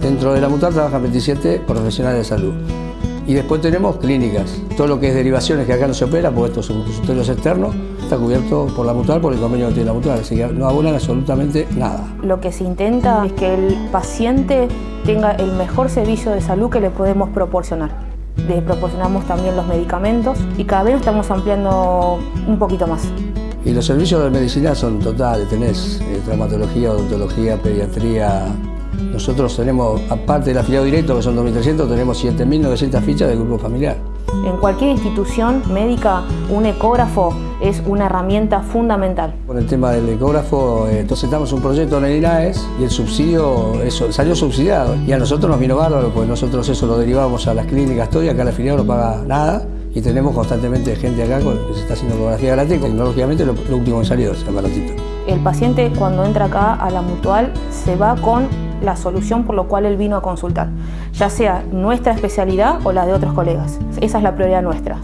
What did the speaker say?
Dentro de la mutual trabajan 27 profesionales de salud. Y después tenemos clínicas. Todo lo que es derivaciones que acá no se opera, porque estos son consultorios externos, está cubierto por la mutual, por el convenio que tiene la mutual, así que no abonan absolutamente nada. Lo que se intenta es que el paciente tenga el mejor servicio de salud que le podemos proporcionar. Le proporcionamos también los medicamentos y cada vez estamos ampliando un poquito más. Y los servicios de medicina son totales, tenés eh, traumatología, odontología, pediatría, nosotros tenemos, aparte del afiliado directo, que son 2.300, tenemos 7.900 fichas del grupo familiar. En cualquier institución médica, un ecógrafo es una herramienta fundamental. Con el tema del ecógrafo, eh, entonces estamos un proyecto en el INAES y el subsidio eso, salió subsidiado. Y a nosotros nos vino bárbaro, pues nosotros eso lo derivamos a las clínicas todo y acá el afiliado no paga nada. Y tenemos constantemente gente acá que se está haciendo ecografía gratis, tecnológicamente lo, lo último que salió ese aparatito. El paciente cuando entra acá a la mutual se va con la solución por lo cual él vino a consultar, ya sea nuestra especialidad o la de otros colegas. Esa es la prioridad nuestra.